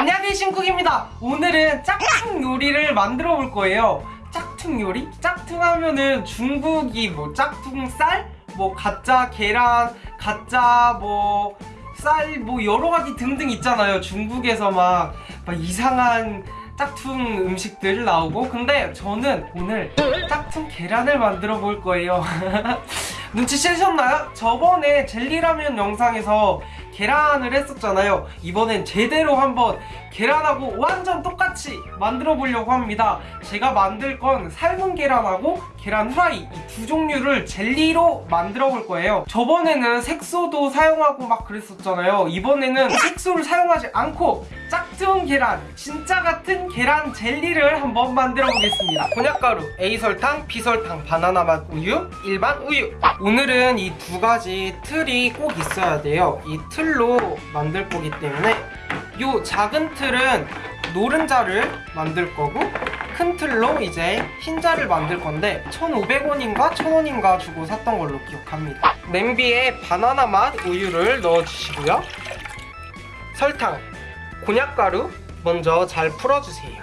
안녕하세요 신쿡입니다 오늘은 짝퉁 요리를 만들어 볼 거예요 짝퉁 요리? 짝퉁 하면은 중국이 뭐 짝퉁 쌀? 뭐 가짜 계란 가짜 뭐 쌀 뭐 여러 가지 등등 있잖아요 중국에서 막, 막 이상한 짝퉁 음식들 나오고 근데 저는 오늘 짝퉁 계란을 만들어 볼 거예요. 눈치채셨나요? 저번에 젤리라면 영상에서 계란을 했었잖아요. 이번엔 제대로 한번 계란하고 완전 똑같이 만들어 보려고 합니다. 제가 만들 건 삶은 계란하고 계란 후라이 이 두 종류를 젤리로 만들어 볼 거예요. 저번에는 색소도 사용하고 막 그랬었잖아요. 이번에는 색소를 사용하지 않고 짝 퉁 계란 진짜 같은 계란 젤리를 한번 만들어 보겠습니다. 곤약가루, A설탕, B설탕, 바나나 맛 우유, 일반 우유. 오늘은 이 두 가지 틀이 꼭 있어야 돼요. 이 틀로 만들 거기 때문에 이 작은 틀은 노른자를 만들 거고 큰 틀로 이제 흰자를 만들 건데 1,500원인가 1,000원인가 주고 샀던 걸로 기억합니다. 냄비에 바나나 맛 우유를 넣어주시고요. 설탕, 곤약가루 먼저 잘 풀어주세요.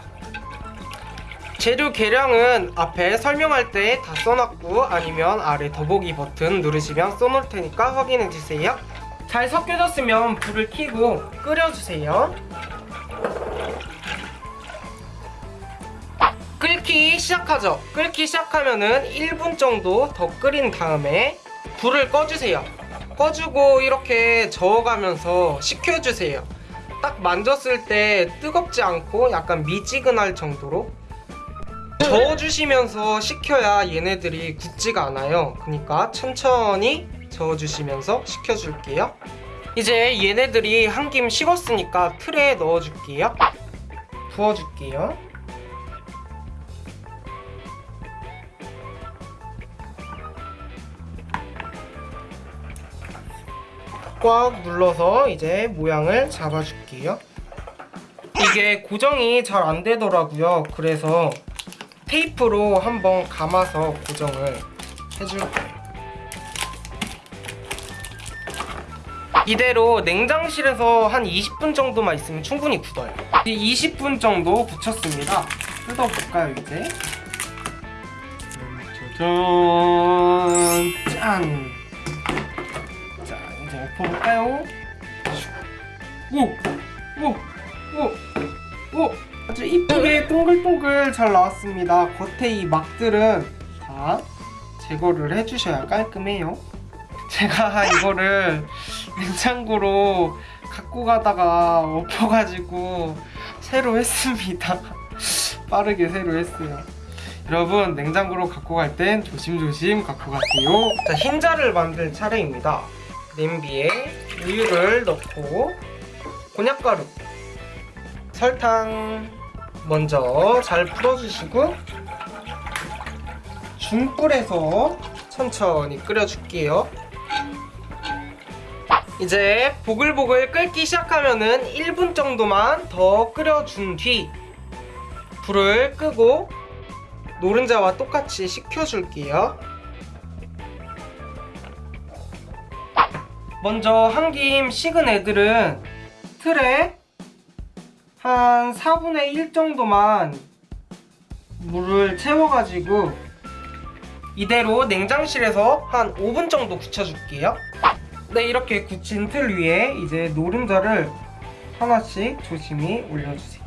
재료 계량은 앞에 설명할 때 다 써놨고 아니면 아래 더보기 버튼 누르시면 써놓을 테니까 확인해주세요. 잘 섞여졌으면 불을 켜고 끓여주세요. 끓기 시작하죠. 끓기 시작하면은 1분 정도 더 끓인 다음에 불을 꺼주세요. 꺼주고 이렇게 저어가면서 식혀주세요 딱 만졌을 때 뜨겁지 않고 약간 미지근할 정도로 저어주시면서 식혀야 얘네들이 굳지가 않아요. 그러니까 천천히 저어주시면서 식혀줄게요. 이제 얘네들이 한 김 식었으니까 틀에 넣어줄게요. 부어줄게요 꽉 눌러서 이제 모양을 잡아줄게요. 이게 고정이 잘 안 되더라고요. 그래서 테이프로 한번 감아서 고정을 해줄 거예요. 이대로 냉장실에서 한 20분 정도만 있으면 충분히 굳어요. 20분 정도 굳혔습니다. 뜯어볼까요 이제? 짜잔 볼까요? 오! 오! 오! 오! 아주 이쁘게 동글동글 잘 나왔습니다. 겉에 이 막들은 다 제거를 해주셔야 깔끔해요. 제가 이거를 냉장고로 갖고 가다가 엎어가지고 새로 했습니다. 빠르게 새로 했어요. 여러분 냉장고로 갖고 갈 땐 조심조심 갖고 가세요. 자 흰자를 만들 차례입니다. 냄비에 우유를 넣고 곤약가루 설탕 먼저 잘 풀어주시고 중불에서 천천히 끓여줄게요. 이제 보글보글 끓기 시작하면은 1분 정도만 더 끓여준 뒤 불을 끄고 노른자와 똑같이 식혀줄게요 먼저 한 김 식은 애들은 틀에 한 4분의 1 정도만 물을 채워가지고 이대로 냉장실에서 한 5분 정도 굳혀줄게요. 네 이렇게 굳힌 틀 위에 이제 노른자를 하나씩 조심히 올려주세요.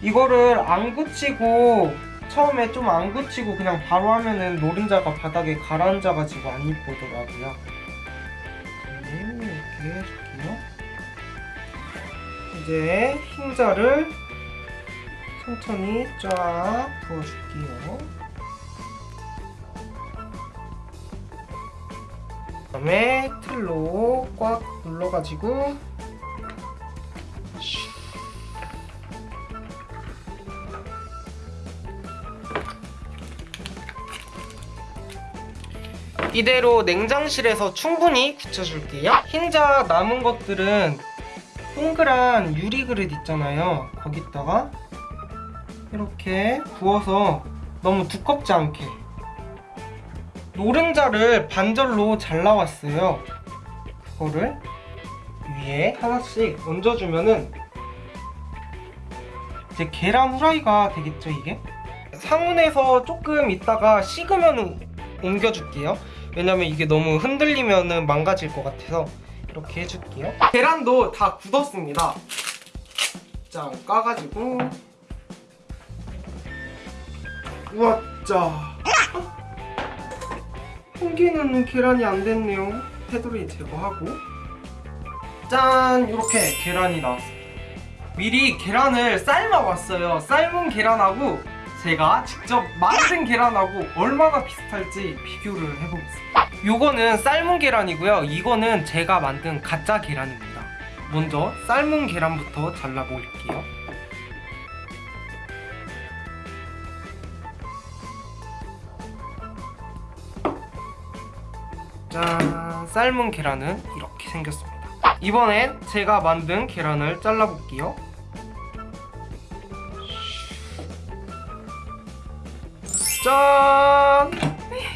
이거를 안 굳히고 처음에 좀 안 굳히고 그냥 바로 하면은 노른자가 바닥에 가라앉아가지고 안 이쁘더라고요 해줄게요. 이제 흰자를 천천히 쫙 부어줄게요. 그 다음에 틀로 꽉 눌러가지고 이대로 냉장실에서 충분히 굳혀줄게요. 흰자 남은 것들은 동그란 유리 그릇 있잖아요. 거기다가 이렇게 부어서 너무 두껍지 않게. 노른자를 반절로 잘라왔어요. 그거를 위에 하나씩 얹어주면은 이제 계란 후라이가 되겠죠 이게? 상온에서 조금 있다가 식으면 옮겨줄게요 왜냐면 이게 너무 흔들리면 망가질 것 같아서 이렇게 해줄게요. 계란도 다 굳었습니다. 자 까가지고. 우와 짜. 한 개는 계란이 안 됐네요. 테두리 제거하고. 짠! 이렇게 계란이 나왔습니다. 미리 계란을 삶아 왔어요. 삶은 계란하고 제가 직접 만든 계란하고 얼마나 비슷할지 비교를 해보겠습니다. 요거는 삶은 계란이고요. 이거는 제가 만든 가짜 계란입니다. 먼저 삶은 계란부터 잘라볼게요. 짠 삶은 계란은 이렇게 생겼습니다. 이번엔 제가 만든 계란을 잘라볼게요 짠!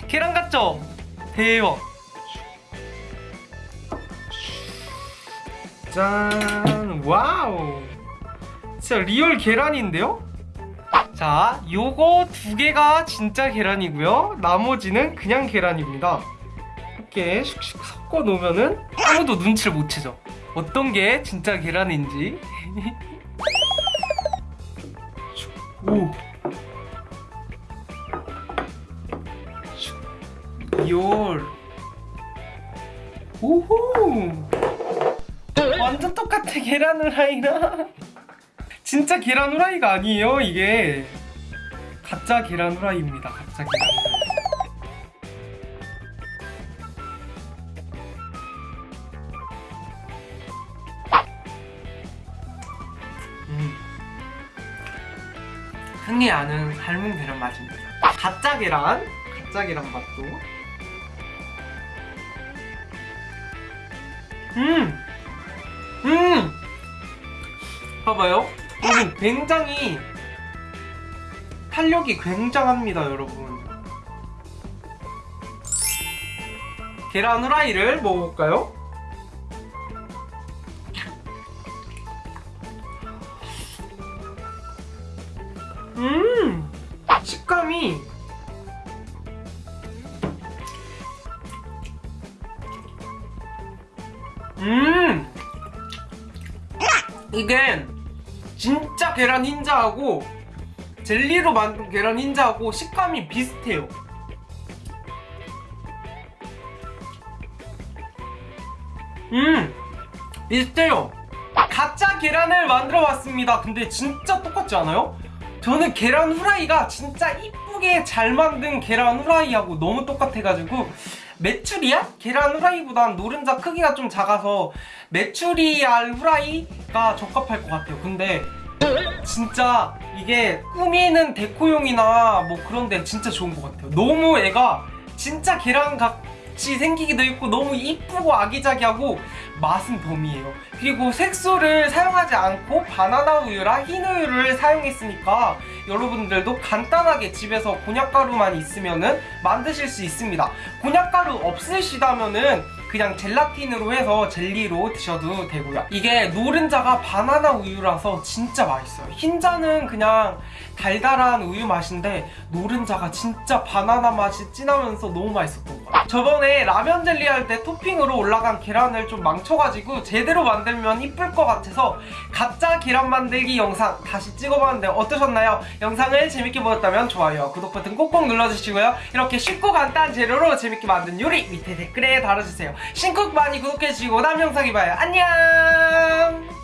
계란 같죠? 대박. 짠! wow! 진짜 real 계란인데요? 자 요거 두 개가 진짜 계란이고요. 나머지는 그냥 계란입니다. 이렇게 슉슉 섞어 놓으면은 아무도 눈치를 못 채죠. 어떤 게 진짜 계란인지. 오 real 오호! 완전 똑같아 계란 후라이랑 진짜 계란 후라이가 아니에요 이게. 가짜 계란 후라이입니다 가짜 계란. 후라이 음. 흔히 아는 삶은 계란 맛입니다. 가짜 계란 가짜 계란 맛도 음! 음! 봐봐요. 여기 굉장히 탄력이 굉장합니다, 여러분. 계란 후라이를 먹어볼까요? 음! 이게 진짜 계란 흰자하고 젤리로 만든 계란 흰자하고 식감이 비슷해요. 음! 비슷해요. 가짜 계란을 만들어 봤습니다. 근데 진짜 똑같지 않아요? 저는 계란 후라이가 진짜 이쁘게 잘 만든 계란 후라이하고 너무 똑같아가지고 메추리알? 계란 후라이보단 노른자 크기가 좀 작아서 메추리알 후라이가 적합할 것 같아요 근데 진짜 이게 꾸미는 데코용이나 뭐 그런 데 진짜 좋은 것 같아요 너무 애가 진짜 계란 같 이 생기기도 했고 너무 이쁘고 아기자기하고 맛은 덤이에요. 그리고 색소를 사용하지 않고 바나나 우유랑 흰 우유를 사용했으니까 여러분들도 간단하게 집에서 곤약가루만 있으면은 만드실 수 있습니다. 곤약가루 없으시다면 은 그냥 젤라틴으로 해서 젤리로 드셔도 되고요. 이게 노른자가 바나나 우유라서 진짜 맛있어요. 흰자는 그냥 달달한 우유 맛인데 노른자가 진짜 바나나 맛이 진하면서 너무 맛있었던 것 같아요. 저번에 라면 젤리 할 때 토핑으로 올라간 계란을 좀 망쳐가지고 제대로 만들면 이쁠 것 같아서 가짜 계란 만들기 영상 다시 찍어봤는데 어떠셨나요? 영상을 재밌게 보셨다면 좋아요 구독 버튼 꼭꼭 눌러주시고요. 이렇게 쉽고 간단한 재료로 재밌게 만든 요리 밑에 댓글에 달아주세요 신쿡 많이 구독해주시고 다음 영상에 봐요. 안녕